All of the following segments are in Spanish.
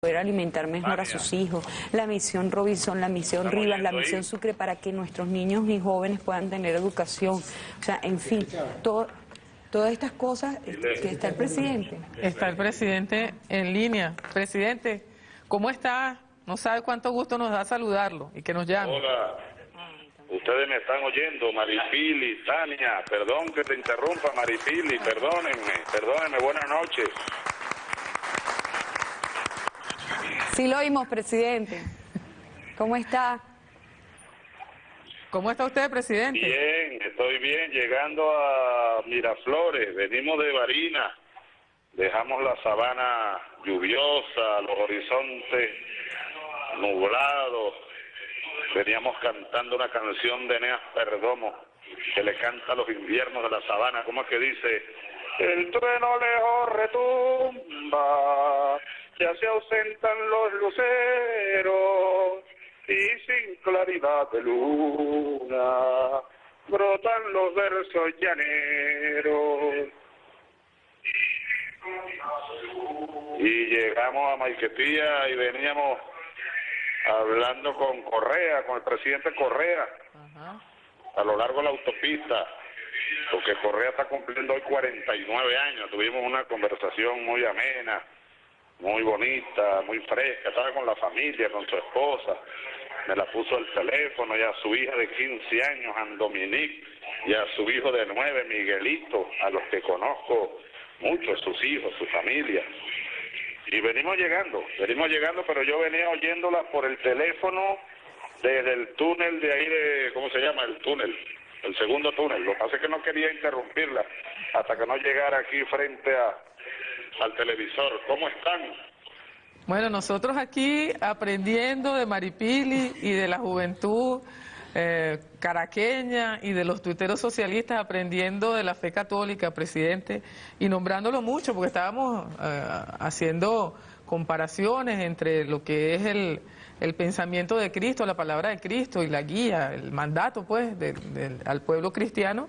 poder alimentar mejor a sus hijos, la misión Robinson, la misión Rivas, la misión Sucre, para que nuestros niños y jóvenes puedan tener educación. O sea, en fin, todo, todas estas cosas que está el presidente. Está el presidente en línea. Presidente, ¿cómo está? No sabe cuánto gusto nos da saludarlo y que nos llame. Hola. Ustedes me están oyendo, Maripili, Tania, perdón que te interrumpa, Maripili, perdónenme, perdónenme, buenas noches. Sí lo oímos, presidente. ¿Cómo está? ¿Cómo está usted, presidente? Bien, estoy bien, llegando a Miraflores, venimos de Barina, dejamos la sabana lluviosa, los horizontes nublados, veníamos cantando una canción de Eneas Perdomo, que le canta a los inviernos de la sabana, ¿cómo es que dice? El trueno lejos retumba, ya se ausentan los luceros, y sin claridad de luna, brotan los versos llaneros. Y llegamos a Maiquetía y veníamos hablando con Correa, con el presidente Correa, a lo largo de la autopista, porque Correa está cumpliendo hoy 49 años. Tuvimos una conversación muy amena, muy bonita, muy fresca. Estaba con la familia, con su esposa. Me la puso el teléfono y a su hija de 15 años, Anne Dominique, y a su hijo de 9, Miguelito, a los que conozco mucho, sus hijos, su familia. Y venimos llegando, venimos llegando, pero yo venía oyéndola por el teléfono desde el túnel de ahí de, ¿cómo se llama? El túnel, el segundo túnel. Lo que pasa es que no quería interrumpirla hasta que no llegara aquí frente a, al televisor. ¿Cómo están? Bueno, nosotros aquí aprendiendo de Maripili y de la juventud eh, caraqueña y de los tuiteros socialistas aprendiendo de la fe católica, presidente, y nombrándolo mucho, porque estábamos eh, haciendo comparaciones entre lo que es el, el, pensamiento de Cristo, la palabra de Cristo y la guía, el mandato pues al pueblo cristiano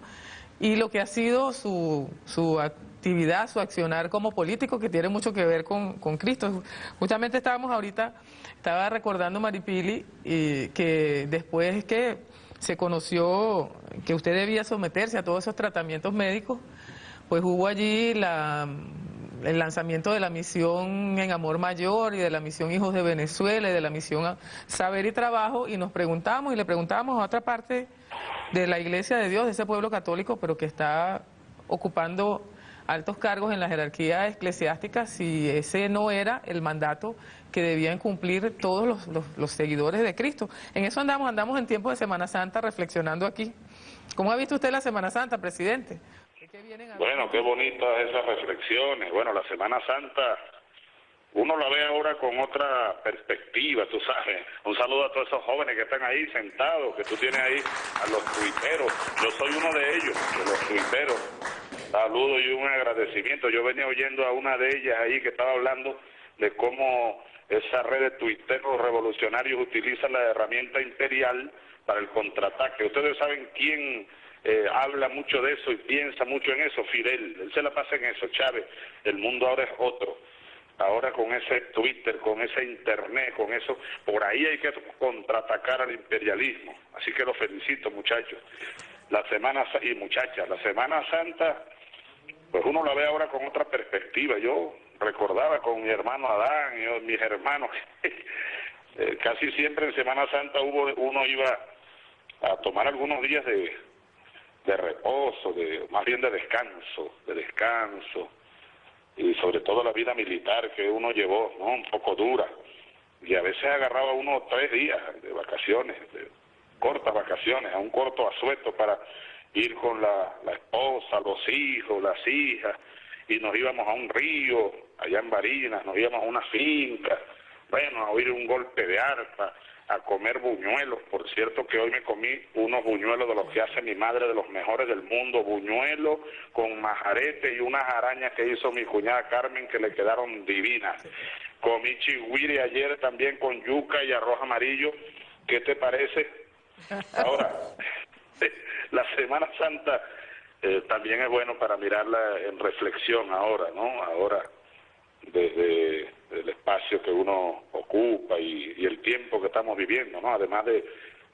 y lo que ha sido su, su actividad, su accionar como político que tiene mucho que ver con, con Cristo. Justamente estábamos ahorita, estaba recordando Maripili y que después que se conoció que usted debía someterse a todos esos tratamientos médicos, pues hubo allí el lanzamiento de la misión en Amor Mayor y de la misión Hijos de Venezuela y de la misión Saber y Trabajo y nos preguntamos y le preguntamos a otra parte de la Iglesia de Dios, de ese pueblo católico, pero que está ocupando altos cargos en la jerarquía eclesiástica, si ese no era el mandato que debían cumplir todos los, seguidores de Cristo. En eso andamos, andamos en tiempo de Semana Santa reflexionando aquí. ¿Cómo ha visto usted la Semana Santa, presidente? bueno, qué bonitas esas reflexiones. Bueno, la Semana Santa uno la ve ahora con otra perspectiva, tú sabes. Un saludo a todos esos jóvenes que están ahí sentados, que tú tienes ahí, a los tuiteros. Yo soy uno de ellos, de los tuiteros saludo y un agradecimiento. Yo venía oyendo a una de ellas ahí que estaba hablando de cómo esa red de tuiteros revolucionarios utiliza la herramienta imperial para el contraataque. Ustedes saben quién eh, habla mucho de eso y piensa mucho en eso, Fidel. Él se la pasa en eso, Chávez. El mundo ahora es otro. Ahora con ese Twitter, con ese Internet, con eso, por ahí hay que contraatacar al imperialismo. Así que los felicito, muchachos. La Semana y muchachas, la Semana Santa pues uno la ve ahora con otra perspectiva. Yo recordaba con mi hermano Adán y mis hermanos, eh, casi siempre en Semana Santa hubo uno iba a tomar algunos días de, de reposo, de más bien de descanso, de descanso, y sobre todo la vida militar que uno llevó, ¿no? Un poco dura. Y a veces agarraba uno tres días de vacaciones, de cortas vacaciones, a un corto asueto para ir con la, esposa, los hijos, las hijas, y nos íbamos a un río, allá en Barinas, nos íbamos a una finca, bueno, a oír un golpe de arpa, a comer buñuelos, por cierto que hoy me comí unos buñuelos de los que hace mi madre, de los mejores del mundo, buñuelos con majarete y unas arañas que hizo mi cuñada Carmen que le quedaron divinas. Comí chigüiri ayer también con yuca y arroz amarillo, ¿qué te parece? Ahora, la Semana Santa eh, también es bueno para mirarla en reflexión ahora, ¿no? Ahora, desde el espacio que uno ocupa y, y, el tiempo que estamos viviendo, ¿no? Además de,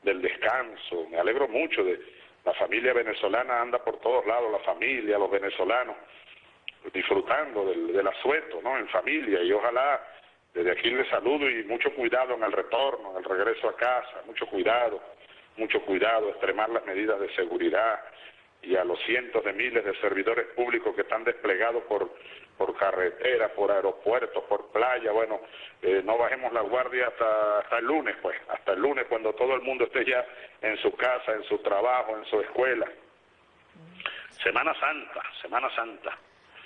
del descanso, me alegro mucho de la familia venezolana anda por todos lados, la familia, los venezolanos, disfrutando del, del asueto, ¿no? En familia y ojalá desde aquí les saludo y mucho cuidado en el retorno, en el regreso a casa, mucho cuidado, mucho cuidado, extremar las medidas de seguridad y a los cientos de miles de servidores públicos que están desplegados por, por carretera, por aeropuertos, por playa, bueno, eh, no bajemos la guardia hasta, hasta el lunes, pues, hasta el lunes cuando todo el mundo esté ya en su casa, en su trabajo, en su escuela. Semana Santa, Semana Santa.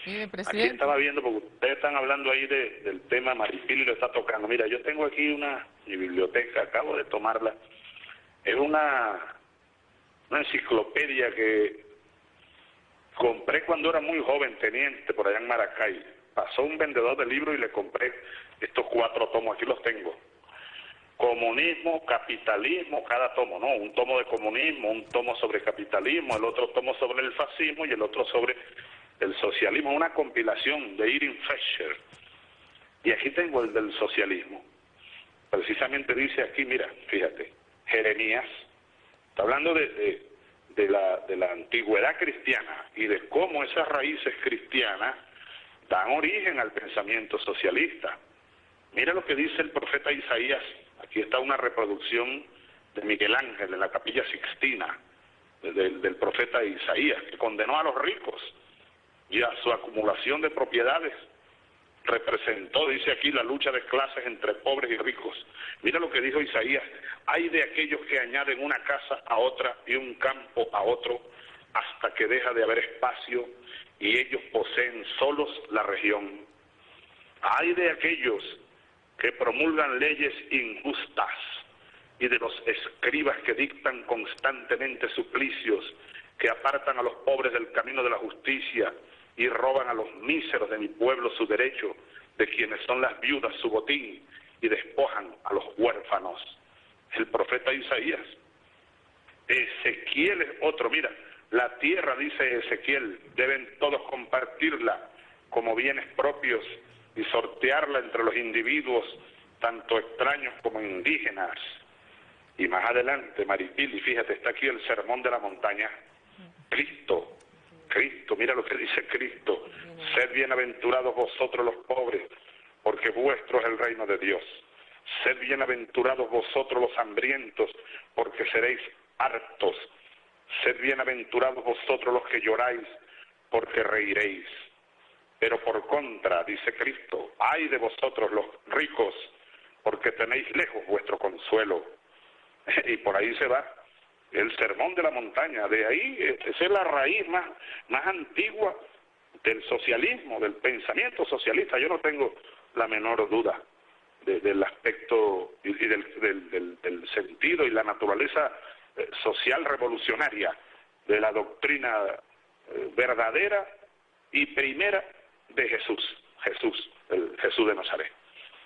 Aquí estaba viendo, porque ustedes están hablando ahí del tema Maripili lo está tocando. Mira, yo tengo aquí una mi biblioteca, acabo de tomarla. Es una, una enciclopedia que compré cuando era muy joven, teniente, por allá en Maracay. Pasó un vendedor de libros y le compré estos cuatro tomos, aquí los tengo. Comunismo, capitalismo, cada tomo, ¿no? Un tomo de comunismo, un tomo sobre capitalismo, el otro tomo sobre el fascismo y el otro sobre el socialismo, una compilación de Irving Fisher. Y aquí tengo el del socialismo. Precisamente dice aquí, mira, fíjate, Jeremías, está hablando de, la antigüedad cristiana y de cómo esas raíces cristianas dan origen al pensamiento socialista. Mira lo que dice el profeta Isaías, aquí está una reproducción de Miguel Ángel en la capilla Sixtina, del profeta Isaías, que condenó a los ricos y a su acumulación de propiedades. Representó, dice aquí, la lucha de clases entre pobres y ricos. Mira lo que dijo Isaías, hay de aquellos que añaden una casa a otra y un campo a otro hasta que deja de haber espacio y ellos poseen solos la región. Hay de aquellos que promulgan leyes injustas y de los escribas que dictan constantemente suplicios, que apartan a los pobres del camino de la justicia y roban a los míseros de mi pueblo su derecho, de quienes son las viudas su botín, y despojan a los huérfanos. El profeta Isaías. Ezequiel es otro, mira, la tierra, dice Ezequiel, deben todos compartirla como bienes propios y sortearla entre los individuos, tanto extraños como indígenas. Y más adelante, Maripili, fíjate, está aquí el sermón de la montaña. Cristo Cristo, mira lo que dice Cristo, sed bienaventurados vosotros los pobres, porque vuestro es el reino de Dios. Sed bienaventurados vosotros los hambrientos, porque seréis hartos. Sed bienaventurados vosotros los que lloráis, porque reiréis. Pero por contra, dice Cristo, ay de vosotros los ricos, porque tenéis lejos vuestro consuelo. y por ahí se va el sermón de la montaña. De ahí, eh, esa es la raíz más, más antigua del socialismo, del pensamiento socialista. Yo no tengo la menor duda del aspecto y, del, del, sentido y la naturaleza eh, social revolucionaria de la doctrina eh, verdadera y primera de Jesús, Jesús, el Jesús de Nazaret.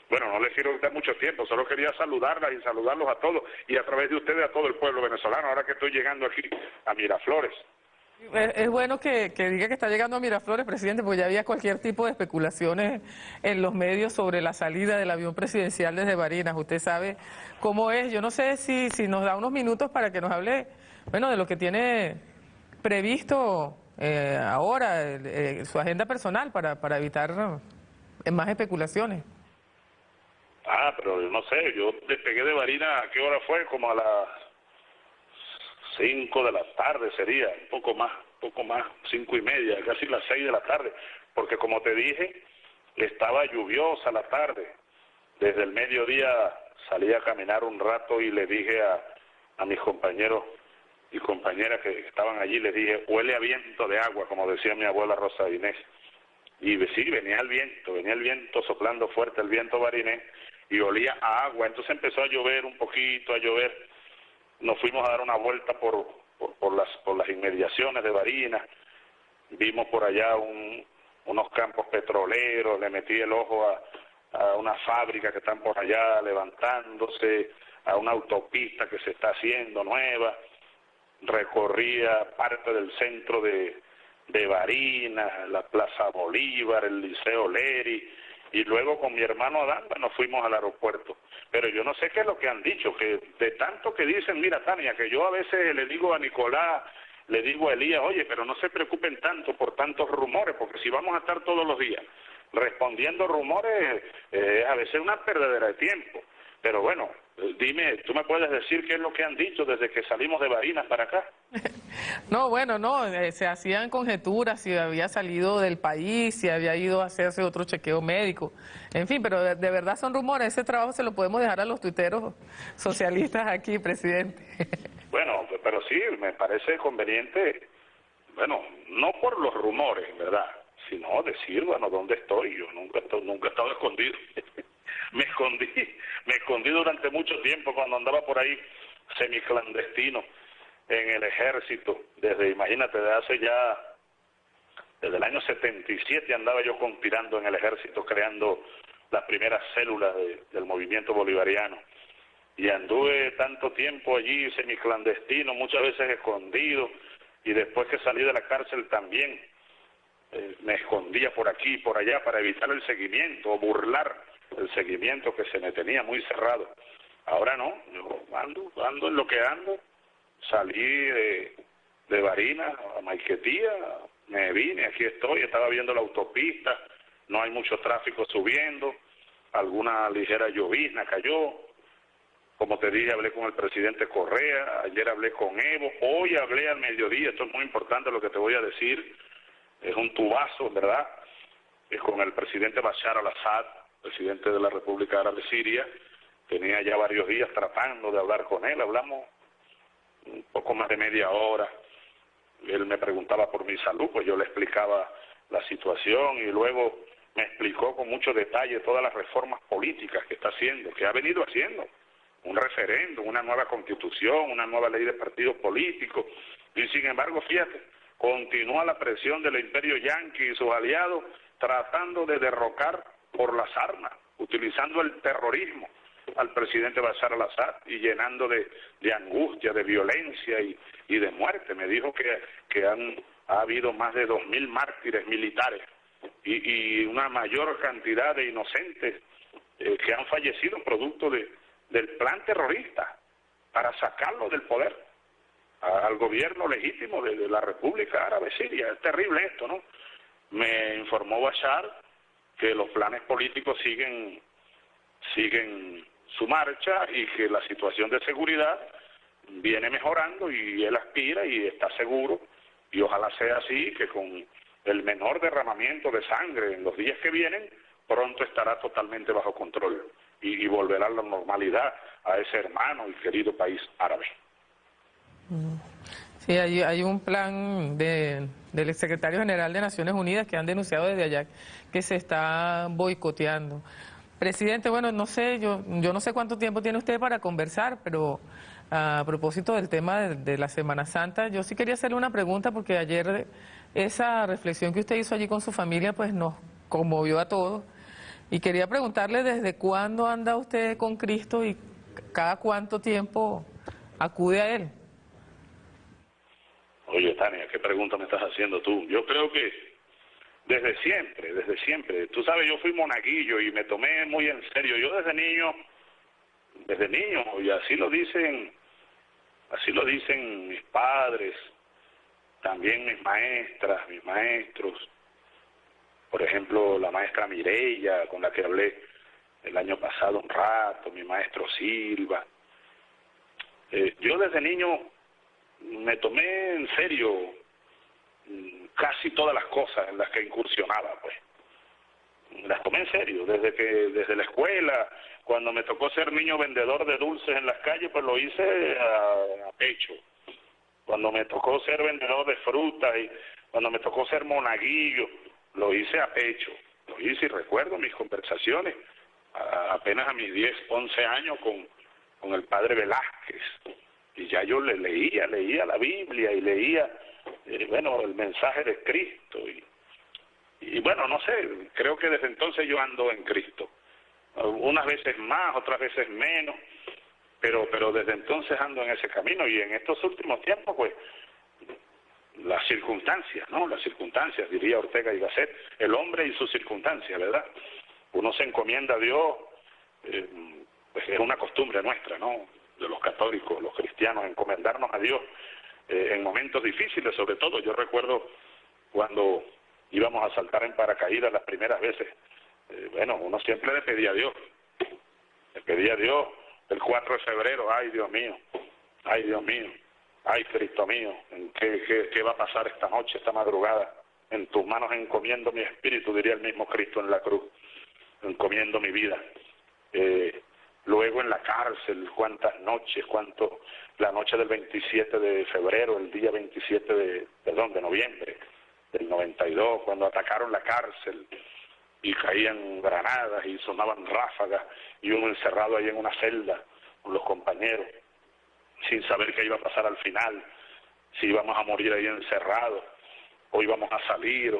Bueno, no les quiero dar mucho tiempo, solo quería saludarlas y saludarlos a todos y a través de ustedes a todo el pueblo venezolano, ahora que estoy llegando aquí a Miraflores. Es bueno que, diga que está llegando a Miraflores, presidente, porque ya había cualquier tipo de especulaciones en los medios sobre la salida del avión presidencial desde Barinas. Usted sabe cómo es. Yo no sé si, si nos da unos minutos para que nos hable, bueno, de lo que tiene previsto eh, ahora, eh, su agenda personal para, para evitar más especulaciones. Ah, pero no sé, yo despegué de Barina, ¿a qué hora fue? Como a las 5 de la tarde sería, un poco más, un poco más, cinco y media, casi las 6 de la tarde, porque como te dije, estaba lluviosa la tarde. Desde el mediodía salí a caminar un rato y le dije a, a mis compañeros y compañeras que estaban allí, les dije, huele a viento de agua, como decía mi abuela Rosa Inés. Y sí, venía el viento, venía el viento soplando fuerte, el viento barinés, y olía a agua. Entonces empezó a llover un poquito, a llover. Nos fuimos a dar una vuelta por, por, las, por las inmediaciones de Barinas. Vimos por allá unos campos petroleros, le metí el ojo a, a una fábrica que están por allá levantándose, a una autopista que se está haciendo nueva. Recorría parte del centro de, de Barinas, la Plaza Bolívar, el Liceo Leri, y luego con mi hermano Adán nos fuimos al aeropuerto. Pero yo no sé qué es lo que han dicho, que de tanto que dicen, mira Tania, que yo a veces le digo a Nicolás, le digo a Elías, oye, pero no se preocupen tanto por tantos rumores, porque si vamos a estar todos los días respondiendo rumores, eh, a veces una perdedera de tiempo. Pero bueno, dime, ¿tú me puedes decir qué es lo que han dicho desde que salimos de Barinas para acá? No, bueno, no, eh, se hacían conjeturas si había salido del país, si había ido a hacerse otro chequeo médico, en fin, pero de, verdad son rumores, ese trabajo se lo podemos dejar a los tuiteros socialistas aquí, presidente. Bueno, pero sí, me parece conveniente, bueno, no por los rumores, ¿verdad? Sino decir, bueno, ¿dónde estoy? Yo nunca, nunca he estado escondido. me escondí, me escondí durante mucho tiempo cuando andaba por ahí semiclandestino en el ejército, desde, imagínate, de hace ya, desde el año 77 andaba yo conspirando en el ejército, creando las primeras células del movimiento bolivariano. Y anduve tanto tiempo allí semiclandestino, muchas veces escondido, y después que salí de la cárcel también eh, me escondía por aquí y por allá para evitar el seguimiento o burlar el seguimiento que se me tenía muy cerrado. Ahora no, yo ando, ando en lo que ando, salí de, de Barina a Maiquetía, me vine, aquí estoy, estaba viendo la autopista, no hay mucho tráfico subiendo, alguna ligera llovizna cayó, como te dije, hablé con el presidente Correa, ayer hablé con Evo, hoy hablé al mediodía, esto es muy importante lo que te voy a decir, es un tubazo, ¿verdad? Es con el presidente Bashar al-Assad, presidente de la República Árabe Siria, tenía ya varios días tratando de hablar con él, hablamos un poco más de media hora, él me preguntaba por mi salud, pues yo le explicaba la situación y luego me explicó con mucho detalle todas las reformas políticas que está haciendo, que ha venido haciendo, un referéndum, una nueva constitución, una nueva ley de partidos políticos, y sin embargo, fíjate, continúa la presión del imperio yanqui y sus aliados tratando de derrocar por las armas, utilizando el terrorismo al presidente Bashar al-Assad y llenando de, angustia, de violencia y, de muerte. Me dijo que, que han, ha habido más de 2.000 mártires militares y, y, una mayor cantidad de inocentes eh, que han fallecido producto de, del plan terrorista para sacarlo del poder al gobierno legítimo de, de, la República Árabe Siria. Es terrible esto, ¿no? Me informó Bashar que los planes políticos siguen siguen su marcha y que la situación de seguridad viene mejorando y él aspira y está seguro y ojalá sea así que con el menor derramamiento de sangre en los días que vienen pronto estará totalmente bajo control y, volverá a la normalidad a ese hermano y querido país árabe. Sí, hay, un plan de, del secretario general de Naciones Unidas que han denunciado desde allá que se está boicoteando. Presidente, bueno, no sé, yo, yo no sé cuánto tiempo tiene usted para conversar, pero a propósito del tema de, la Semana Santa, yo sí quería hacerle una pregunta porque ayer esa reflexión que usted hizo allí con su familia pues nos conmovió a todos y quería preguntarle desde cuándo anda usted con Cristo y cada cuánto tiempo acude a Él. ¿Qué pregunta me estás haciendo tú? Yo creo que desde siempre, desde siempre. Tú sabes, yo fui monaguillo y me tomé muy en serio. Yo desde niño, desde niño, y así lo dicen, así lo dicen mis padres, también mis maestras, mis maestros. Por ejemplo, la maestra Mireya, con la que hablé el año pasado un rato, mi maestro Silva. Eh, yo desde niño me tomé en serio casi todas las cosas en las que incursionaba, pues. Las tomé en serio, desde que desde la escuela, cuando me tocó ser niño vendedor de dulces en las calles, pues lo hice a, pecho. Cuando me tocó ser vendedor de frutas y cuando me tocó ser monaguillo, lo hice a pecho. Lo hice y recuerdo mis conversaciones apenas a mis 10, 11 años con, con el padre Velázquez. Y ya yo le leía, leía la Biblia y leía eh, bueno, el mensaje de Cristo. Y, bueno, no sé, creo que desde entonces yo ando en Cristo. Unas veces más, otras veces menos, pero, pero desde entonces ando en ese camino y en estos últimos tiempos, pues, las circunstancias, ¿no? Las circunstancias, diría Ortega y Gasset, el hombre y sus circunstancias, ¿verdad? uno se encomienda a Dios, eh, pues es una costumbre nuestra, ¿no? De los católicos, los cristianos, encomendarnos a Dios eh, en momentos difíciles, sobre todo. Yo recuerdo cuando íbamos a saltar en paracaídas las primeras veces, eh, bueno, uno siempre le pedía a Dios, le pedía a Dios el 4 de febrero, ay Dios mío, ay Dios mío, ay Cristo mío, ¿qué, qué, va a pasar esta noche, esta madrugada? En tus manos encomiendo mi espíritu, diría el mismo Cristo en la cruz, encomiendo mi vida. Eh, luego en la cárcel, cuántas noches, cuánto, la noche del 27 de febrero, el día 27 de, perdón, de noviembre del 92, cuando atacaron la cárcel y caían granadas y sonaban ráfagas y uno encerrado ahí en una celda con los compañeros, sin saber qué iba a pasar al final, si íbamos a morir ahí encerrados o íbamos a salir,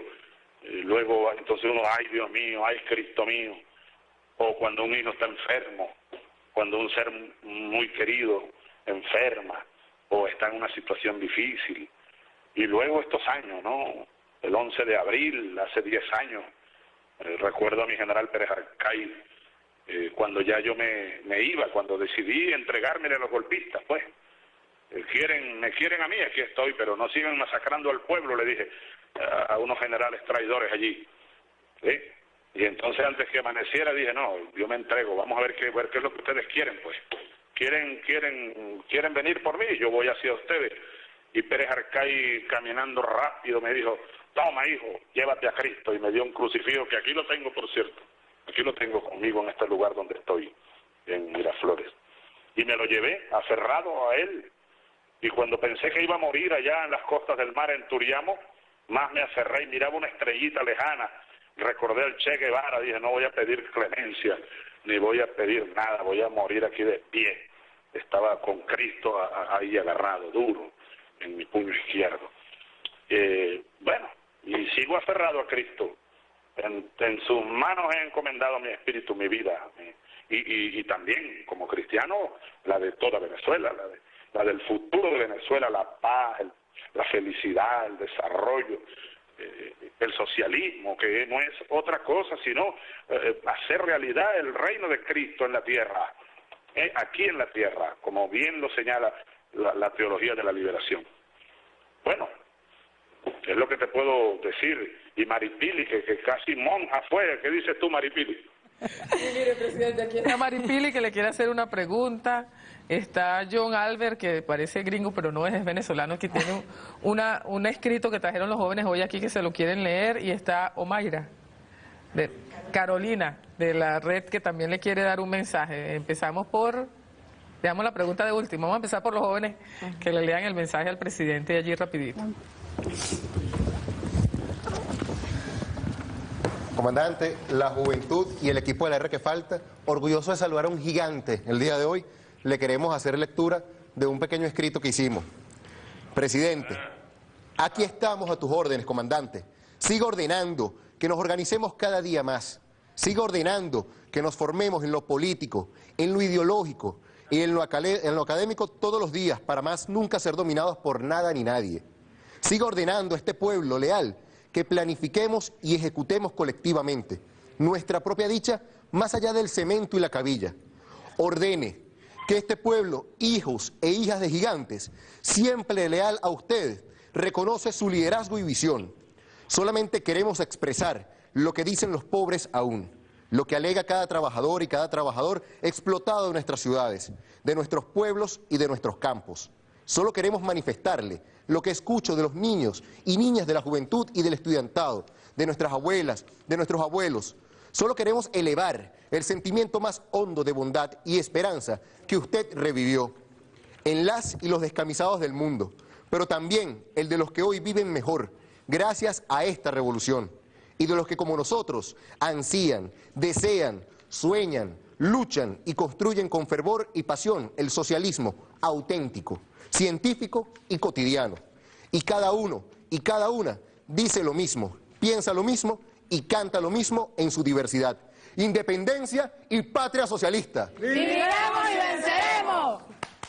y luego entonces uno, ay Dios mío, ay Cristo mío, o cuando un hijo está enfermo, cuando un ser muy querido enferma o está en una situación difícil. Y luego estos años, ¿no? El 11 de abril, hace 10 años, eh, recuerdo a mi general Pérez Arcay, eh, cuando ya yo me, me, iba, cuando decidí entregarme a los golpistas, pues, eh, quieren, me quieren a mí, aquí estoy, pero no sigan masacrando al pueblo, le dije a, a unos generales traidores allí. ¿sí? Y entonces antes que amaneciera dije, no, yo me entrego, vamos a ver qué, ver qué es lo que ustedes quieren, pues. Quieren, quieren, quieren venir por mí, yo voy hacia ustedes. Y Pérez Arcay caminando rápido me dijo, toma hijo, llévate a Cristo. Y me dio un crucifijo, que aquí lo tengo por cierto, aquí lo tengo conmigo en este lugar donde estoy, en Miraflores. Y me lo llevé aferrado a él. Y cuando pensé que iba a morir allá en las costas del mar, en Turiamo, más me aferré y miraba una estrellita lejana recordé al Che Guevara, dije, no voy a pedir clemencia, ni voy a pedir nada, voy a morir aquí de pie. Estaba con Cristo ahí agarrado, duro, en mi puño izquierdo. Eh, bueno, y sigo aferrado a Cristo. En, sus manos he encomendado mi espíritu, mi vida. y, y, también, como cristiano, la de toda Venezuela, la, de, la del futuro de Venezuela, la paz, la felicidad, el desarrollo, el socialismo, que no es otra cosa sino eh, hacer realidad el reino de Cristo en la tierra, eh, aquí en la tierra, como bien lo señala la, teología de la liberación. Bueno, es lo que te puedo decir. Y Maripili, que, que casi monja fue, ¿qué dices tú, Maripili? Mire, presidente, aquí está Maripili que le quiere hacer una pregunta. Está John Albert, que parece gringo, pero no es, venezolano, que tiene una, un escrito que trajeron los jóvenes hoy aquí que se lo quieren leer. Y está Omaira, de Carolina, de la red, que también le quiere dar un mensaje. Empezamos por, damos la pregunta de último. Vamos a empezar por los jóvenes que le lean el mensaje al presidente allí rapidito. Comandante, la juventud y el equipo de la R que falta, orgulloso de saludar a un gigante el día de hoy, le queremos hacer lectura de un pequeño escrito que hicimos. Presidente, aquí estamos a tus órdenes, comandante. Siga ordenando que nos organicemos cada día más. Siga ordenando que nos formemos en lo político, en lo ideológico y en lo, en lo académico todos los días para más nunca ser dominados por nada ni nadie. Siga ordenando a este pueblo leal que planifiquemos y ejecutemos colectivamente nuestra propia dicha más allá del cemento y la cabilla. Ordene que este pueblo, hijos e hijas de gigantes, siempre leal a ustedes, reconoce su liderazgo y visión. Solamente queremos expresar lo que dicen los pobres aún, lo que alega cada trabajador y cada trabajador explotado de nuestras ciudades, de nuestros pueblos y de nuestros campos. Solo queremos manifestarle lo que escucho de los niños y niñas de la juventud y del estudiantado, de nuestras abuelas, de nuestros abuelos. Solo queremos elevar el sentimiento más hondo de bondad y esperanza que usted revivió en las y los descamisados del mundo, pero también el de los que hoy viven mejor, gracias a esta revolución, y de los que como nosotros ansían, desean, sueñan, luchan y construyen con fervor y pasión el socialismo auténtico científico y cotidiano. Y cada uno y cada una dice lo mismo, piensa lo mismo y canta lo mismo en su diversidad. Independencia y patria socialista. ¡Viviremos y venceremos!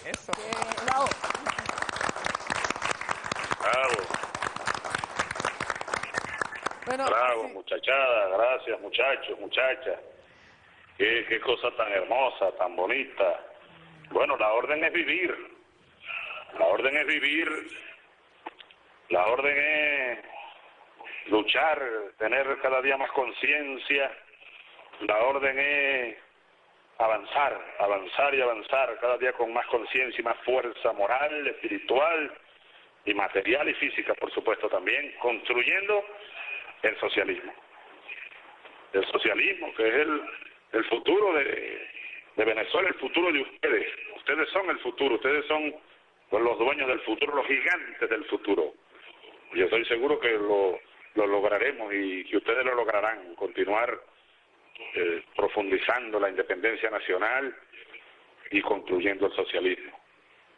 Eso. Bravo. Bravo, muchachada, gracias muchachos, muchachas. Qué, cosa tan hermosa, tan bonita. Bueno, la orden es vivir. La orden es vivir. La orden es luchar, tener cada día más conciencia. La orden es avanzar, avanzar y avanzar cada día con más conciencia y más fuerza moral, espiritual y material y física, por supuesto, también, construyendo el socialismo. El socialismo, que es el, el futuro de, de Venezuela, el futuro de ustedes. Ustedes son el futuro, ustedes son los dueños del futuro, los gigantes del futuro. Yo estoy seguro que lo, lo lograremos y que ustedes lo lograrán, continuar eh, profundizando la independencia nacional y construyendo el socialismo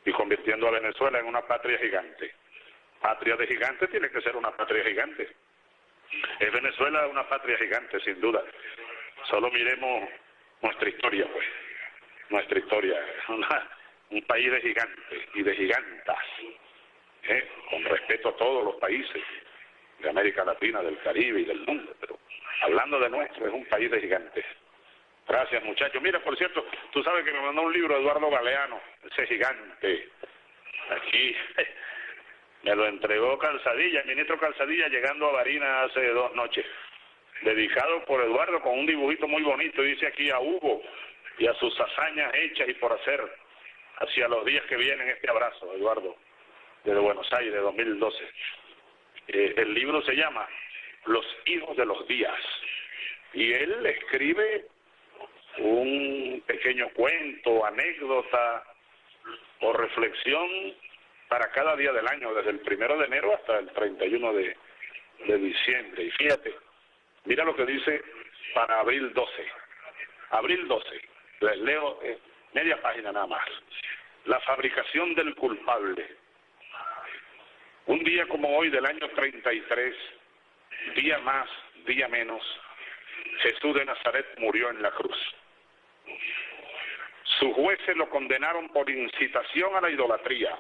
y convirtiendo a Venezuela en una patria gigante. Patria de gigante tiene que ser una patria gigante. Es Venezuela una patria gigante, sin duda. Solo miremos nuestra historia, pues. Nuestra historia. Es un país de gigantes y de gigantas. ¿eh? Con respeto a todos los países de América Latina, del Caribe y del mundo. Pero hablando de nuestro, es un país de gigantes. Gracias, muchachos. Mira, por cierto, tú sabes que me mandó un libro Eduardo Galeano, ese gigante. Aquí me lo entregó Calzadilla, el ministro Calzadilla, llegando a Barina hace dos noches. Dedicado por Eduardo con un dibujito muy bonito, dice aquí a Hugo y a sus hazañas hechas y por hacer hacia los días que vienen este abrazo, Eduardo, desde Buenos Aires, 2012. Eh, el libro se llama Los hijos de los días y él escribe un pequeño cuento, anécdota o reflexión para cada día del año, desde el primero de enero hasta el 31 de, de diciembre. Y fíjate, mira lo que dice para abril 12. Abril 12, les leo media página nada más. La fabricación del culpable. Un día como hoy del año 33, día más, día menos, Jesús de Nazaret murió en la cruz. Sus jueces lo condenaron por incitación a la idolatría,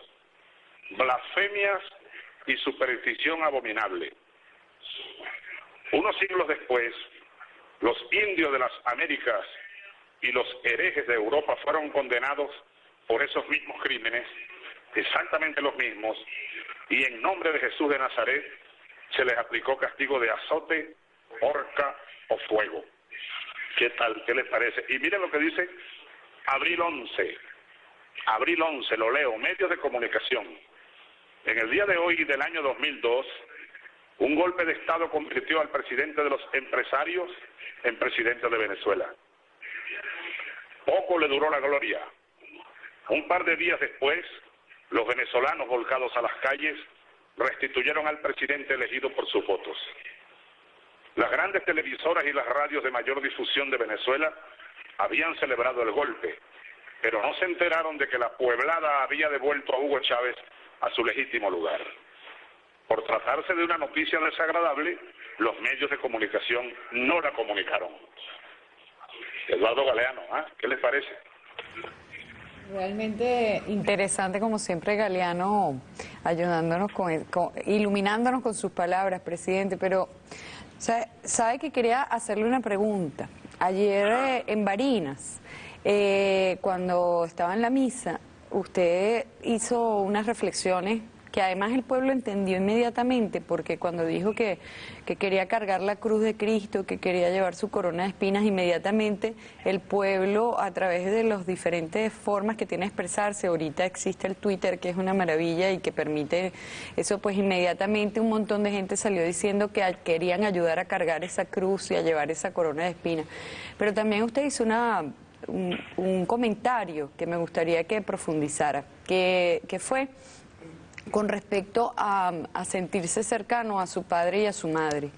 blasfemias y superstición abominable. Unos siglos después, los indios de las Américas y los herejes de Europa fueron condenados por esos mismos crímenes, exactamente los mismos, y en nombre de Jesús de Nazaret se les aplicó castigo de azote, horca o fuego. ¿Qué tal? ¿Qué les parece? Y miren lo que dice abril 11. Abril 11, lo leo, medios de comunicación. En el día de hoy del año 2002, un golpe de Estado convirtió al presidente de los empresarios en presidente de Venezuela. Poco le duró la gloria. Un par de días después, los venezolanos volcados a las calles restituyeron al presidente elegido por sus votos. Las grandes televisoras y las radios de mayor difusión de Venezuela habían celebrado el golpe, pero no se enteraron de que la pueblada había devuelto a Hugo Chávez a su legítimo lugar. Por tratarse de una noticia desagradable, los medios de comunicación no la comunicaron. Eduardo Galeano, ¿ah? ¿qué les parece? Realmente interesante, como siempre, Galeano, ayudándonos, con, iluminándonos con sus palabras, presidente, pero ¿Sabe, que quería hacerle una pregunta? Ayer eh, en Barinas, eh, cuando estaba en la misa, usted hizo unas reflexiones que además el pueblo entendió inmediatamente, porque cuando dijo que, quería cargar la cruz de Cristo, que quería llevar su corona de espinas, inmediatamente el pueblo, a través de las diferentes formas que tiene de expresarse, ahorita existe el Twitter, que es una maravilla y que permite eso, pues inmediatamente un montón de gente salió diciendo que querían ayudar a cargar esa cruz y a llevar esa corona de espinas. Pero también usted hizo una un, comentario que me gustaría que profundizara, que, que fue con respecto a, sentirse cercano a su padre y a su madre.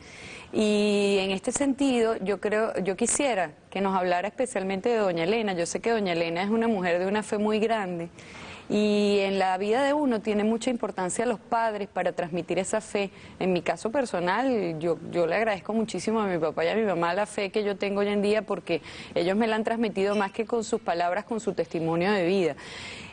Y en este sentido, yo creo, yo quisiera que nos hablara especialmente de doña Elena. Yo sé que doña Elena es una mujer de una fe muy grande y en la vida de uno tiene mucha importancia los padres para transmitir esa fe. En mi caso personal, yo, yo le agradezco muchísimo a mi papá y a mi mamá la fe que yo tengo hoy en día porque ellos me la han transmitido más que con sus palabras, con su testimonio de vida.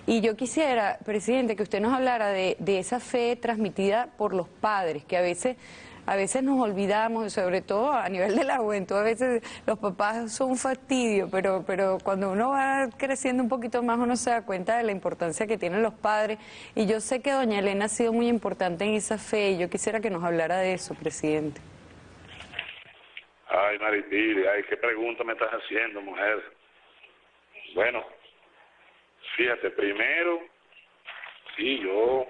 Y yo quisiera, presidente, que usted nos hablara de, esa fe transmitida por los padres, que a veces a veces nos olvidamos, sobre todo a nivel de la juventud, a veces los papás son un fastidio, pero, pero cuando uno va creciendo un poquito más uno se da cuenta de la importancia que tienen los padres. Y yo sé que doña Elena ha sido muy importante en esa fe y yo quisiera que nos hablara de eso, presidente. Ay, Maripili, ay, qué pregunta me estás haciendo, mujer. Bueno, fíjate, primero, sí, yo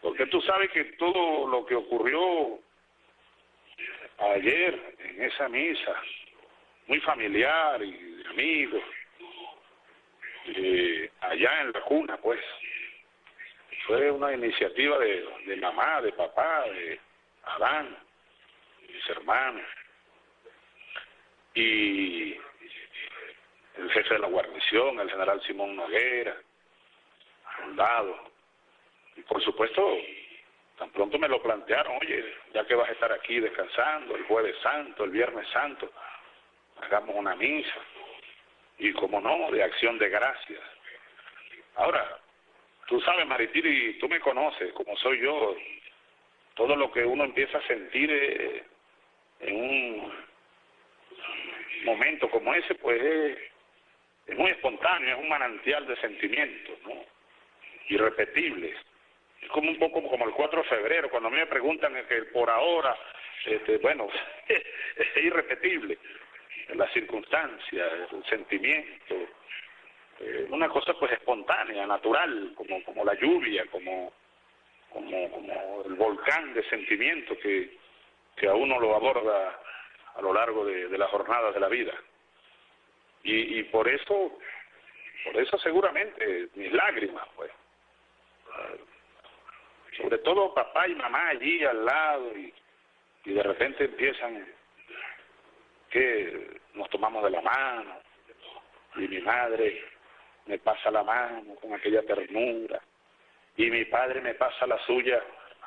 porque tú sabes que todo lo que ocurrió ayer en esa misa, muy familiar y de amigos, eh, allá en la cuna, pues, fue una iniciativa de, de mamá, de papá, de Adán, mis hermanos, y el jefe de la guarnición, el general Simón Noguera, soldado, y por supuesto, tan pronto me lo plantearon, oye, ya que vas a estar aquí descansando, el jueves santo, el viernes santo, hagamos una misa. Y como no, de acción de gracias. Ahora, tú sabes, Maritiri, tú me conoces, como soy yo, todo lo que uno empieza a sentir eh, en un momento como ese, pues es, es muy espontáneo, es un manantial de sentimientos, ¿no? Irrepetibles es como un poco como el 4 de febrero, cuando a mí me preguntan que por ahora, este, bueno, es irrepetible, la circunstancia, el sentimiento, eh, una cosa pues espontánea, natural, como, como la lluvia, como, como, como el volcán de sentimiento que, que a uno lo aborda a lo largo de, de las jornadas de la vida. Y, y por eso, por eso seguramente mis lágrimas, pues, sobre todo papá y mamá allí al lado y, y de repente empiezan que nos tomamos de la mano y mi madre me pasa la mano con aquella ternura y mi padre me pasa la suya,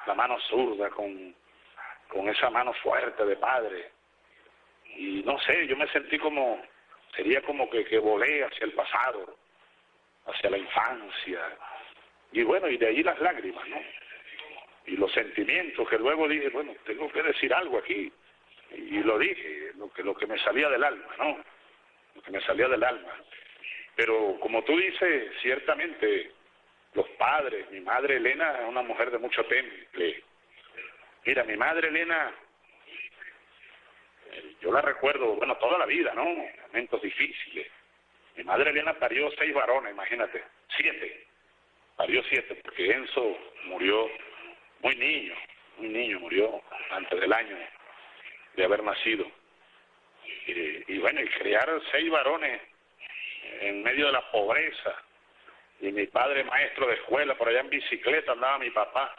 la mano zurda con, con esa mano fuerte de padre. Y no sé, yo me sentí como, sería como que, que volé hacia el pasado, hacia la infancia y bueno, y de ahí las lágrimas, ¿no? y los sentimientos que luego dije, bueno, tengo que decir algo aquí. Y lo dije, lo que, lo que me salía del alma, ¿no? Lo que me salía del alma. Pero como tú dices, ciertamente los padres, mi madre Elena es una mujer de mucho temple. Mira, mi madre Elena, yo la recuerdo, bueno, toda la vida, ¿no? Momentos difíciles. Mi madre Elena parió seis varones, imagínate, siete. Parió siete, porque Enzo murió muy niño, un niño murió antes del año de haber nacido. Y, bueno, y criar seis varones en medio de la pobreza, y mi padre maestro de escuela, por allá en bicicleta andaba mi papá.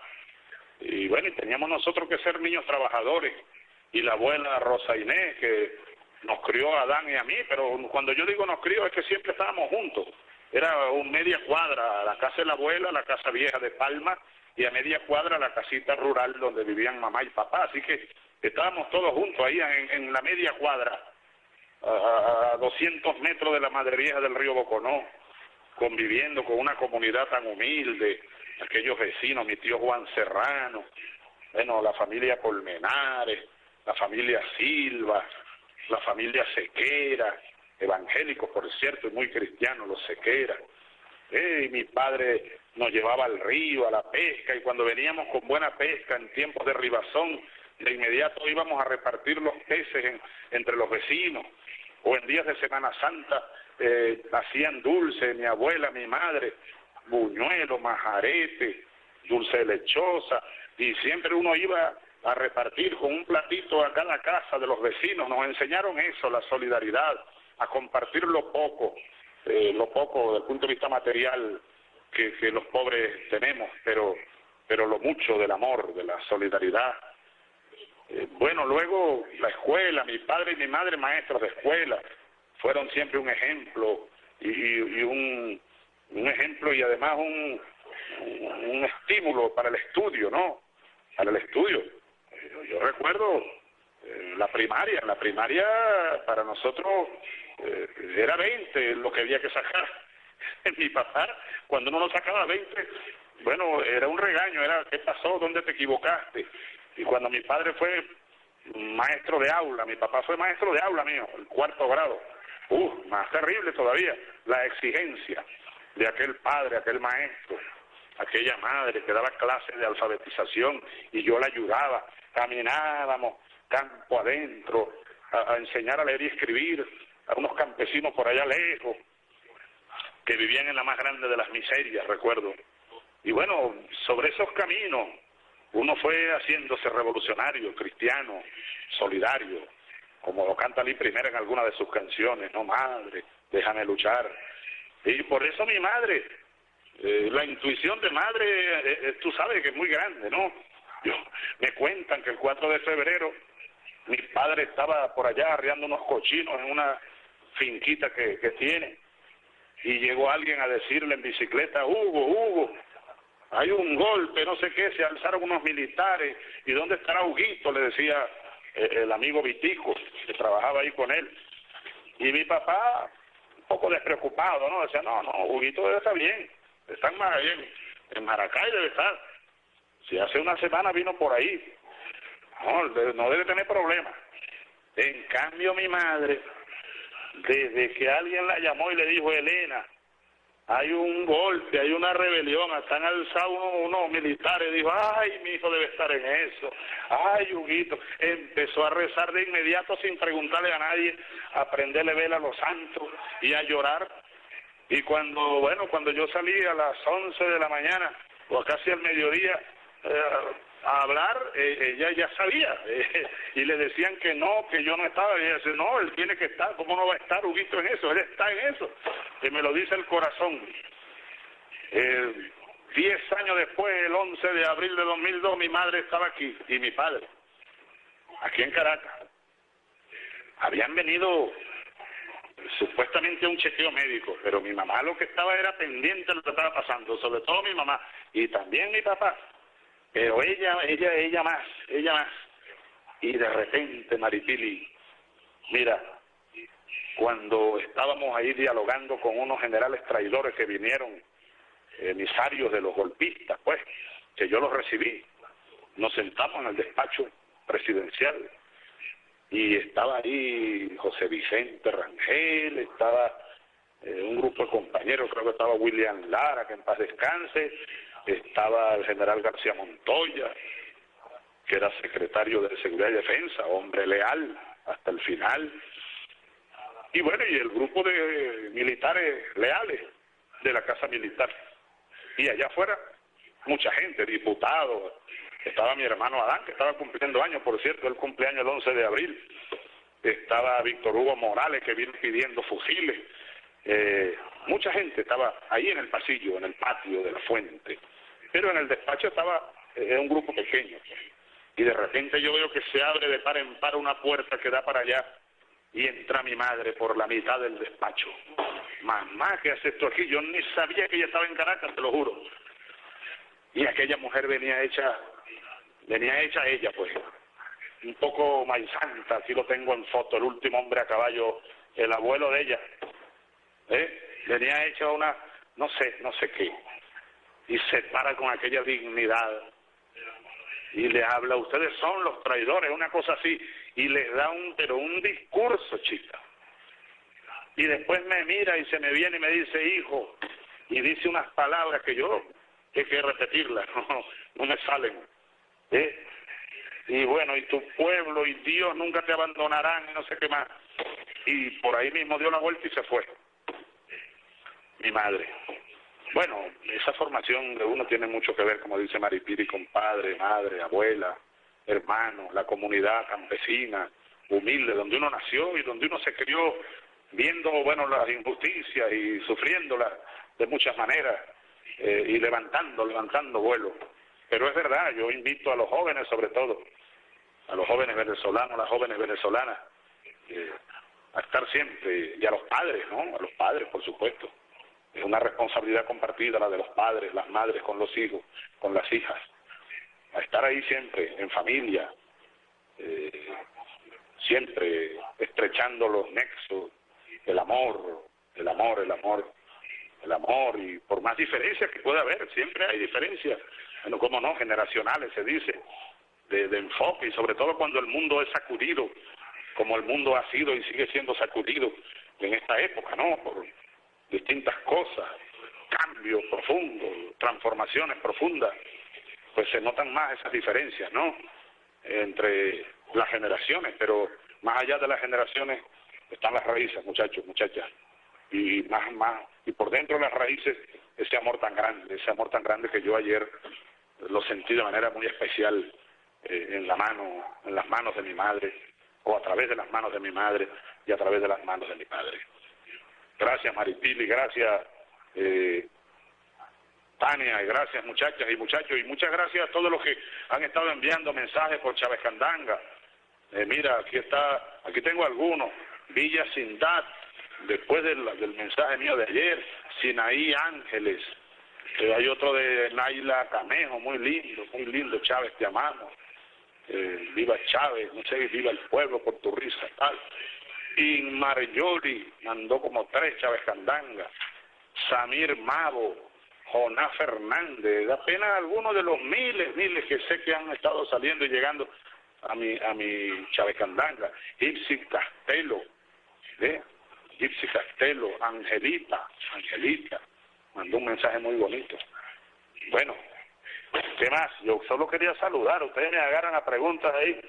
Y bueno, y teníamos nosotros que ser niños trabajadores. Y la abuela Rosa Inés, que nos crió a Adán y a mí, pero cuando yo digo nos crió es que siempre estábamos juntos. Era un media cuadra, la casa de la abuela, la casa vieja de Palma, y a media cuadra la casita rural donde vivían mamá y papá. Así que estábamos todos juntos ahí en, la media cuadra, a, 200 metros de la Madre Vieja del río Boconó, conviviendo con una comunidad tan humilde, aquellos vecinos, mi tío Juan Serrano, bueno, la familia Colmenares, la familia Silva, la familia Sequera, evangélicos por cierto, y muy cristianos los Sequera. Eh, mi padre nos llevaba al río, a la pesca, y cuando veníamos con buena pesca en tiempos de ribazón, de inmediato íbamos a repartir los peces entre los vecinos, o en días de Semana Santa eh, hacían dulce, mi abuela, mi madre, buñuelo, majarete, dulce lechosa, y siempre uno iba a repartir con un platito a cada casa de los vecinos, nos enseñaron eso, la solidaridad, a compartir lo poco, eh, lo poco desde el punto de vista material que, los pobres tenemos, pero, pero lo mucho del amor, de la solidaridad. Eh, bueno, luego la escuela, mi padre y mi madre maestros de escuela, fueron siempre un ejemplo y, y, un, un ejemplo y además un, un, estímulo para el estudio, ¿no? Para el estudio. Yo, recuerdo eh, la primaria, en la primaria para nosotros eh, era 20 lo que había que sacar mi papá, cuando uno no sacaba 20, bueno, era un regaño, era ¿qué pasó? ¿Dónde te equivocaste? Y cuando mi padre fue maestro de aula, mi papá fue maestro de aula mío, el cuarto grado. Uh, más terrible todavía, la exigencia de aquel padre, aquel maestro, aquella madre que daba clases de alfabetización y yo la ayudaba. Caminábamos campo adentro a, enseñar a leer y escribir a unos campesinos por allá lejos que vivían en la más grande de las miserias, recuerdo. Y bueno, sobre esos caminos uno fue haciéndose revolucionario, cristiano, solidario, como lo canta Lee Primera en alguna de sus canciones, no madre, déjame luchar. Y por eso mi madre, eh, la intuición de madre, eh, eh, tú sabes que es muy grande, ¿no? Yo, me cuentan que el 4 de febrero mi padre estaba por allá arriando unos cochinos en una finquita que, tiene y llegó alguien a decirle en bicicleta, Hugo, Hugo, hay un golpe, no sé qué, se alzaron unos militares, ¿y dónde estará Huguito? Le decía el amigo Vitico, que trabajaba ahí con él. Y mi papá, un poco despreocupado, ¿no? Decía, no, no, Huguito debe estar bien, está en, en Maracay debe estar. Si hace una semana vino por ahí, no, no debe tener problemas. En cambio mi madre, desde que alguien la llamó y le dijo, Elena, hay un golpe, hay una rebelión, están alzados unos, militares, dijo, ay, mi hijo debe estar en eso, ay, Huguito, empezó a rezar de inmediato sin preguntarle a nadie, a prenderle vela a los santos y a llorar, y cuando, bueno, cuando yo salí a las 11 de la mañana, o casi al mediodía, eh, a hablar, eh, ella ya sabía, eh, y le decían que no, que yo no estaba, y ella dice, no, él tiene que estar, ¿cómo no va a estar Huguito en eso? Él está en eso, que me lo dice el corazón. diez años después, el 11 de abril de 2002, mi madre estaba aquí, y mi padre, aquí en Caracas. Habían venido supuestamente un chequeo médico, pero mi mamá lo que estaba era pendiente de lo que estaba pasando, sobre todo mi mamá, y también mi papá pero ella, ella, ella más, ella más. Y de repente, Maripili, mira, cuando estábamos ahí dialogando con unos generales traidores que vinieron, emisarios de los golpistas, pues, que yo los recibí, nos sentamos en el despacho presidencial y estaba ahí José Vicente Rangel, estaba eh, un grupo de compañeros, creo que estaba William Lara, que en paz descanse, estaba el general García Montoya, que era secretario de Seguridad y Defensa, hombre leal hasta el final. Y bueno, y el grupo de militares leales de la Casa Militar. Y allá afuera, mucha gente, diputados. Estaba mi hermano Adán, que estaba cumpliendo años, por cierto, el cumpleaños el 11 de abril. Estaba Víctor Hugo Morales, que vino pidiendo fusiles. Eh, mucha gente estaba ahí en el pasillo, en el patio de la fuente pero en el despacho estaba eh, un grupo pequeño. Y de repente yo veo que se abre de par en par una puerta que da para allá y entra mi madre por la mitad del despacho. Mamá, ¿qué hace esto aquí? Yo ni sabía que ella estaba en Caracas, te lo juro. Y aquella mujer venía hecha, venía hecha ella, pues, un poco maizanta, así lo tengo en foto, el último hombre a caballo, el abuelo de ella. ¿Eh? Venía hecha una, no sé, no sé qué y se para con aquella dignidad y le habla, ustedes son los traidores, una cosa así, y les da un, pero un discurso, chica. Y después me mira y se me viene y me dice, hijo, y dice unas palabras que yo hay que repetirlas, no, no me salen. ¿Eh? Y bueno, y tu pueblo y Dios nunca te abandonarán, y no sé qué más. Y por ahí mismo dio la vuelta y se fue. Mi madre. Bueno, esa formación de uno tiene mucho que ver, como dice Maripiri, con padre, madre, abuela, hermano, la comunidad campesina, humilde, donde uno nació y donde uno se crió viendo, bueno, las injusticias y sufriéndolas de muchas maneras eh, y levantando, levantando vuelo. Pero es verdad, yo invito a los jóvenes sobre todo, a los jóvenes venezolanos, a las jóvenes venezolanas, eh, a estar siempre, y a los padres, ¿no? A los padres, por supuesto es una responsabilidad compartida la de los padres, las madres con los hijos, con las hijas. A estar ahí siempre, en familia, eh, siempre estrechando los nexos, el amor, el amor, el amor, el amor, y por más diferencias que pueda haber, siempre hay diferencias, bueno, como no, generacionales se dice, de, enfoque y sobre todo cuando el mundo es sacudido, como el mundo ha sido y sigue siendo sacudido en esta época, ¿no? Por distintas cosas, cambios profundos, transformaciones profundas, pues se notan más esas diferencias, ¿no? Entre las generaciones, pero más allá de las generaciones están las raíces, muchachos, muchachas, y más, más, y por dentro de las raíces ese amor tan grande, ese amor tan grande que yo ayer lo sentí de manera muy especial eh, en la mano, en las manos de mi madre, o a través de las manos de mi madre y a través de las manos de mi padre. Gracias Maripili, gracias eh, Tania, gracias muchachas y muchachos, y muchas gracias a todos los que han estado enviando mensajes por Chávez Candanga. Eh, mira, aquí está, aquí tengo algunos. Villa Sindad, después del, del mensaje mío de ayer, Sinaí Ángeles, eh, hay otro de Naila Camejo, muy lindo, muy lindo, Chávez, te amamos. Eh, viva Chávez, no sé, viva el pueblo por tu risa, tal. Y mandó como tres Chávez Candanga, Samir Mavo, Jonás Fernández, apenas algunos de los miles, miles que sé que han estado saliendo y llegando a mi, a mi Chávez Candanga, Ipsi Castelo, ¿eh? Gypsy Castelo, Angelita, Angelita, mandó un mensaje muy bonito. Bueno, ¿qué más? Yo solo quería saludar, ustedes me agarran a preguntas ahí.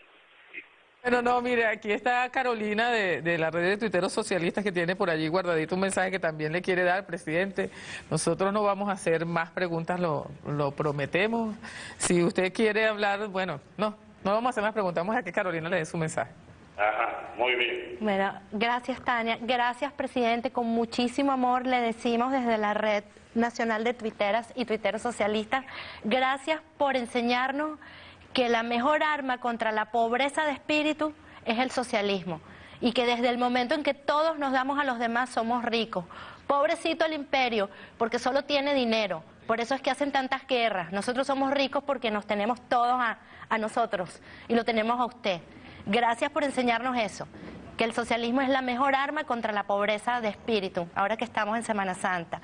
Bueno, no, mire, aquí está Carolina de, de la red de tuiteros socialistas que tiene por allí guardadito un mensaje que también le quiere dar, presidente. Nosotros no vamos a hacer más preguntas, lo, lo prometemos. Si usted quiere hablar, bueno, no, no vamos a hacer más preguntas, vamos a que Carolina le dé su mensaje. Ajá, muy bien. Bueno, gracias Tania, gracias presidente, con muchísimo amor le decimos desde la red nacional de tuiteras y tuiteros socialistas, gracias por enseñarnos que la mejor arma contra la pobreza de espíritu es el socialismo y que desde el momento en que todos nos damos a los demás somos ricos. Pobrecito el imperio, porque solo tiene dinero, por eso es que hacen tantas guerras. Nosotros somos ricos porque nos tenemos todos a, a nosotros y lo tenemos a usted. Gracias por enseñarnos eso, que el socialismo es la mejor arma contra la pobreza de espíritu, ahora que estamos en Semana Santa.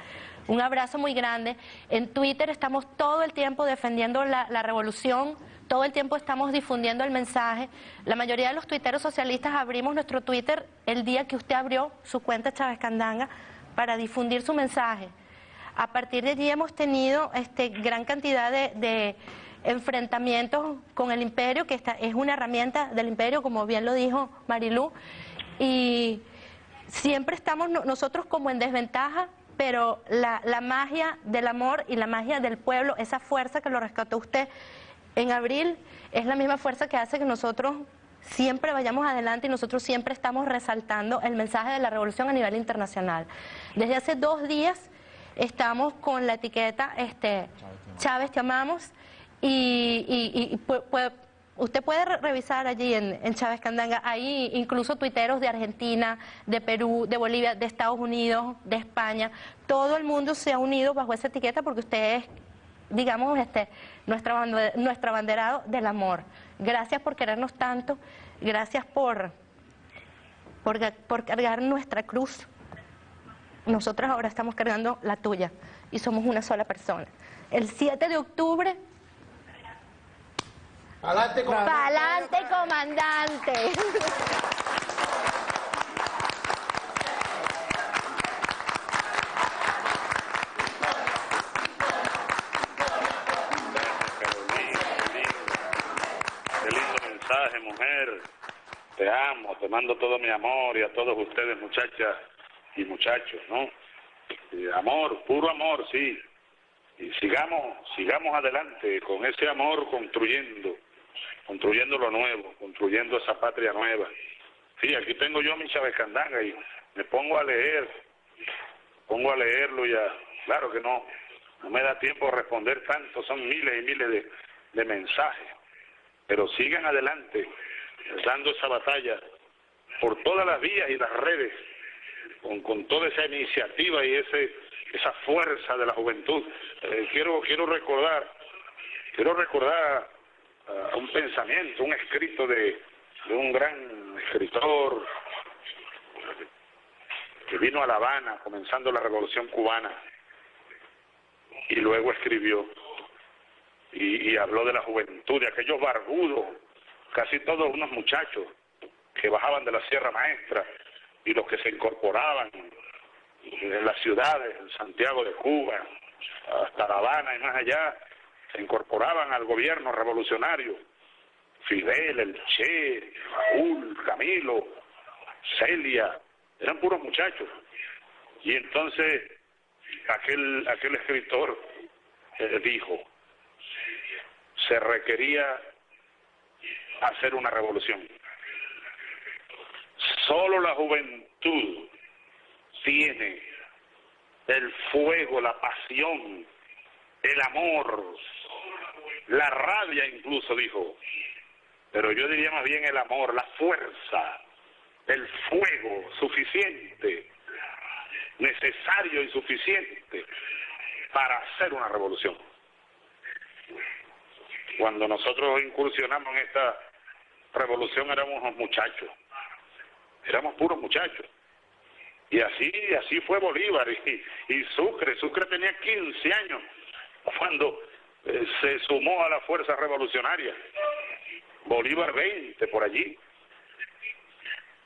Un abrazo muy grande. En Twitter estamos todo el tiempo defendiendo la, revolución, todo el tiempo estamos difundiendo el mensaje. La mayoría de los tuiteros socialistas abrimos nuestro Twitter el día que usted abrió su cuenta Chávez Candanga para difundir su mensaje. A partir de allí hemos tenido este, gran cantidad de enfrentamientos con el imperio, que esta es una herramienta del imperio, como bien lo dijo Marilú, y siempre estamos nosotros como en desventaja, pero la, la magia del amor y la magia del pueblo, esa fuerza que lo rescató usted en abril, es la misma fuerza que hace que nosotros siempre vayamos adelante y nosotros siempre estamos resaltando el mensaje de la revolución a nivel internacional. Desde hace dos días estamos con la etiqueta este, Chávez te amamos y, usted puede revisar allí en, Chávez Candanga, ahí incluso tuiteros de Argentina, de Perú, de Bolivia, de Estados Unidos, de España, todo el mundo se ha unido bajo esa etiqueta porque usted es, digamos, este, nuestra, nuestro abanderado del amor. Gracias por querernos tanto, gracias por, por, por cargar nuestra cruz. Nosotros ahora estamos cargando la tuya y somos una sola persona. El 7 de octubre Pa'lante, comandante. Pa'lante, comandante. Qué lindo mensaje, mujer. Te amo, te mando todo mi amor y a todos ustedes, muchachas y muchachos, ¿no? amor, puro amor, sí. Y sigamos, sigamos adelante con ese amor construyendo construyendo lo nuevo, construyendo esa patria nueva. Sí, aquí tengo yo mi Chávez Candanga y me pongo a leer, pongo a leerlo ya, claro que no, no me da tiempo a responder tanto, son miles y miles de, de mensajes, pero sigan adelante, dando esa batalla por todas las vías y las redes, con, con toda esa iniciativa y ese esa fuerza de la juventud. Eh, quiero quiero recordar, quiero recordar un pensamiento, un escrito de, un gran escritor que vino a La Habana comenzando la revolución cubana y luego escribió, y, habló de la juventud, de aquellos barbudos, casi todos unos muchachos que bajaban de la Sierra Maestra y los que se incorporaban en las ciudades, en Santiago de Cuba, hasta La Habana y más allá, se incorporaban al gobierno revolucionario. Fidel, el Che, Raúl, Camilo, Celia, eran puros muchachos. Y entonces aquel, aquel escritor eh, dijo, se requería hacer una revolución. Solo la juventud tiene el fuego, la pasión, el amor, la rabia incluso, dijo. Pero yo diría más bien el amor, la fuerza, el fuego suficiente, necesario y suficiente para hacer una revolución. Cuando nosotros incursionamos en esta revolución éramos unos muchachos, éramos puros muchachos. Y así, así fue Bolívar y, y Sucre. Sucre tenía 15 años cuando eh, se sumó a la fuerza revolucionaria. Bolívar 20 por allí.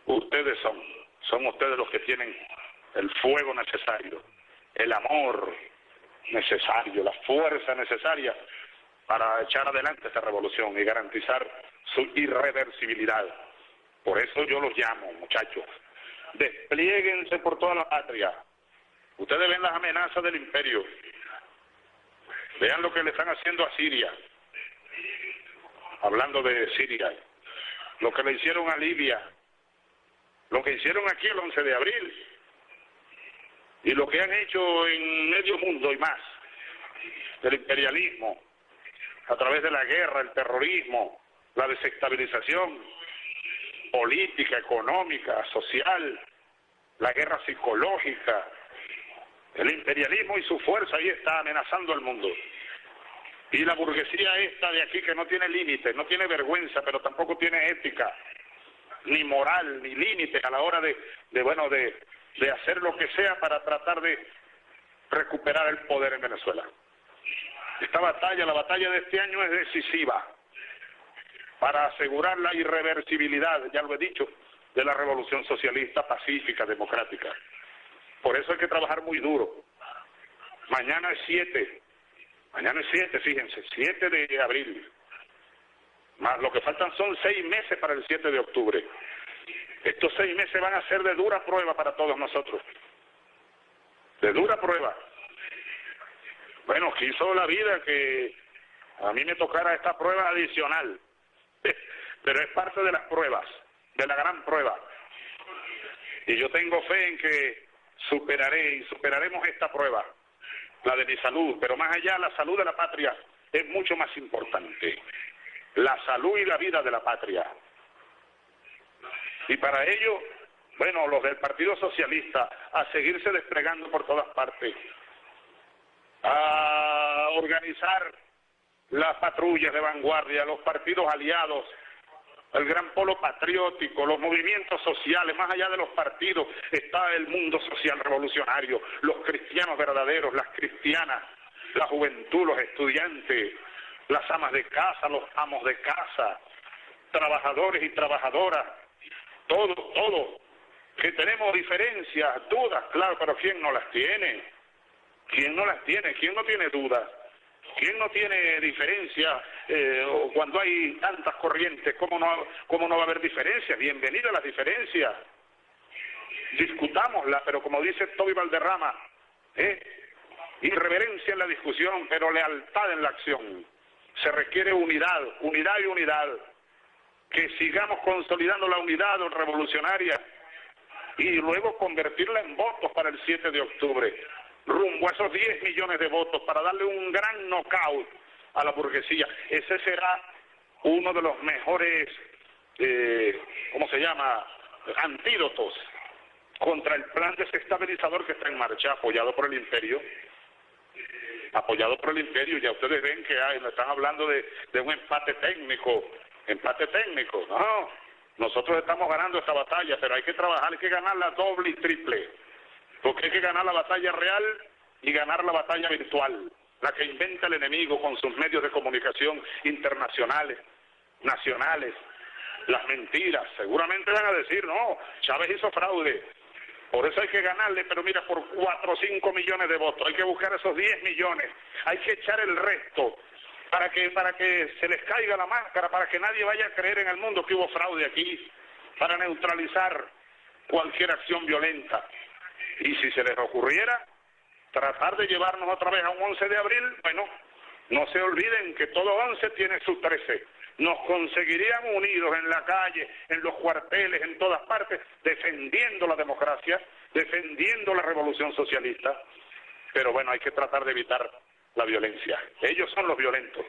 Ustedes son, son ustedes los que tienen el fuego necesario, el amor necesario, la fuerza necesaria para echar adelante esta revolución y garantizar su irreversibilidad. Por eso yo los llamo, muchachos, desplieguense por toda la patria. Ustedes ven las amenazas del imperio. Vean lo que le están haciendo a Siria. Hablando de Siria. Lo que le hicieron a Libia. Lo que hicieron aquí el 11 de abril. Y lo que han hecho en medio mundo y más. Del imperialismo. A través de la guerra, el terrorismo, la desestabilización política, económica, social, la guerra psicológica, el imperialismo y su fuerza ahí está amenazando al mundo. Y la burguesía esta de aquí que no tiene límites, no tiene vergüenza, pero tampoco tiene ética, ni moral, ni límite a la hora de, de bueno, de, de hacer lo que sea para tratar de recuperar el poder en Venezuela. Esta batalla, la batalla de este año es decisiva para asegurar la irreversibilidad, ya lo he dicho, de la revolución socialista pacífica, democrática. Por eso hay que trabajar muy duro. Mañana es 7, mañana es 7, fíjense, 7 de abril. Más lo que faltan son seis meses para el 7 de octubre. Estos seis meses van a ser de dura prueba para todos nosotros. De dura prueba. Bueno, quiso la vida que a mí me tocara esta prueba adicional pero es parte de las pruebas, de la gran prueba. Y yo tengo fe en que superaré y superaremos esta prueba, la de mi salud, pero más allá la salud de la patria es mucho más importante. La salud y la vida de la patria. Y para ello, bueno, los del Partido Socialista, a seguirse desplegando por todas partes, a organizar las patrullas de vanguardia, los partidos aliados, el gran polo patriótico, los movimientos sociales, más allá de los partidos, está el mundo social revolucionario, los cristianos verdaderos, las cristianas, la juventud, los estudiantes, las amas de casa, los amos de casa, trabajadores y trabajadoras, todo, todo, que tenemos diferencias, dudas, claro, pero ¿quién no las tiene? ¿Quién no las tiene? ¿Quién no tiene dudas? ¿Quién no tiene diferencia eh, cuando hay tantas corrientes? ¿cómo no, ¿Cómo no va a haber diferencias? Bienvenida a las diferencias. Discutámosla, pero como dice Toby Valderrama, ¿eh? irreverencia en la discusión, pero lealtad en la acción. Se requiere unidad, unidad y unidad. Que sigamos consolidando la unidad revolucionaria y luego convertirla en votos para el 7 de octubre rumbo a esos 10 millones de votos para darle un gran knockout a la burguesía. Ese será uno de los mejores, eh, ¿cómo se llama?, antídotos contra el plan desestabilizador que está en marcha, apoyado por el imperio. Apoyado por el imperio, ya ustedes ven que hay, están hablando de, de un empate técnico, empate técnico, no, nosotros estamos ganando esta batalla, pero hay que trabajar, hay que ganarla doble y triple porque hay que ganar la batalla real y ganar la batalla virtual. La que inventa el enemigo con sus medios de comunicación internacionales, nacionales, las mentiras. Seguramente van a decir, no, Chávez hizo fraude, por eso hay que ganarle, pero mira, por 4 o 5 millones de votos, hay que buscar esos 10 millones, hay que echar el resto para que, para que se les caiga la máscara, para que nadie vaya a creer en el mundo que hubo fraude aquí, para neutralizar cualquier acción violenta. Y si se les ocurriera tratar de llevarnos otra vez a un 11 de abril, bueno, no se olviden que todo 11 tiene sus 13 nos conseguirían unidos en la calle, en los cuarteles, en todas partes, defendiendo la democracia, defendiendo la revolución socialista. Pero bueno, hay que tratar de evitar la violencia. Ellos son los violentos.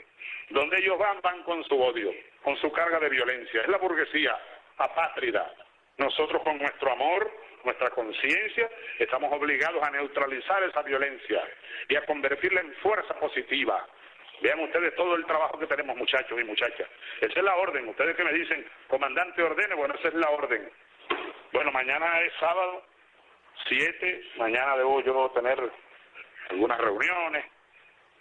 Donde ellos van, van con su odio, con su carga de violencia. Es la burguesía apátrida. Nosotros con nuestro amor, nuestra conciencia, estamos obligados a neutralizar esa violencia y a convertirla en fuerza positiva, Vean ustedes todo el trabajo que tenemos muchachos y muchachas. Esa es la orden. Ustedes que me dicen, comandante ordene, bueno, esa es la orden. Bueno, mañana es sábado, 7, mañana debo yo tener algunas reuniones,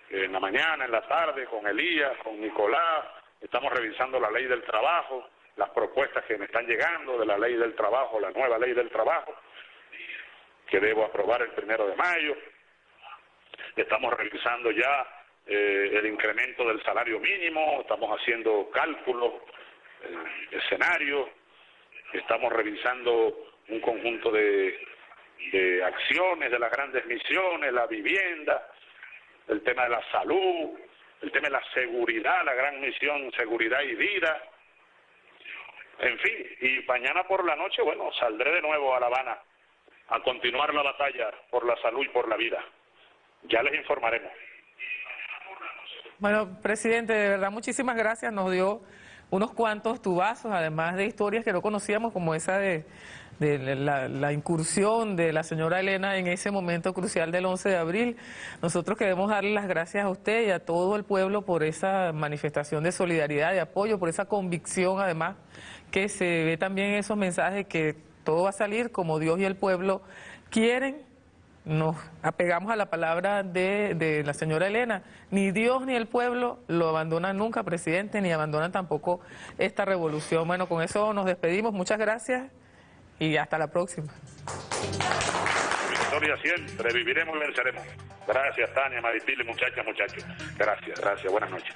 en la mañana, en la tarde, con Elías, con Nicolás, estamos revisando la ley del trabajo, las propuestas que me están llegando de la ley del trabajo, la nueva ley del trabajo, que debo aprobar el primero de mayo. Estamos revisando ya eh, el incremento del salario mínimo, estamos haciendo cálculos, eh, escenarios, estamos revisando un conjunto de, de acciones de las grandes misiones, la vivienda, el tema de la salud, el tema de la seguridad, la gran misión seguridad y vida. En fin, y mañana por la noche, bueno, saldré de nuevo a La Habana a continuar la batalla por la salud y por la vida. Ya les informaremos. Bueno, presidente, de verdad muchísimas gracias. Nos dio unos cuantos tubazos, además de historias que no conocíamos, como esa de, la, incursión de la señora Elena en ese momento crucial del 11 de abril. Nosotros queremos darle las gracias a usted y a todo el pueblo por esa manifestación de solidaridad, de apoyo, por esa convicción, además, que se ve también en esos mensajes que todo va a salir como Dios y el pueblo quieren nos apegamos a la palabra de, la señora Elena. Ni Dios ni el pueblo lo abandonan nunca, presidente, ni abandonan tampoco esta revolución. Bueno, con eso nos despedimos. Muchas gracias y hasta la próxima. Victoria siempre, viviremos y venceremos. Gracias, Tania, Maripili, muchachas, muchachos. Gracias, gracias. Buenas noches.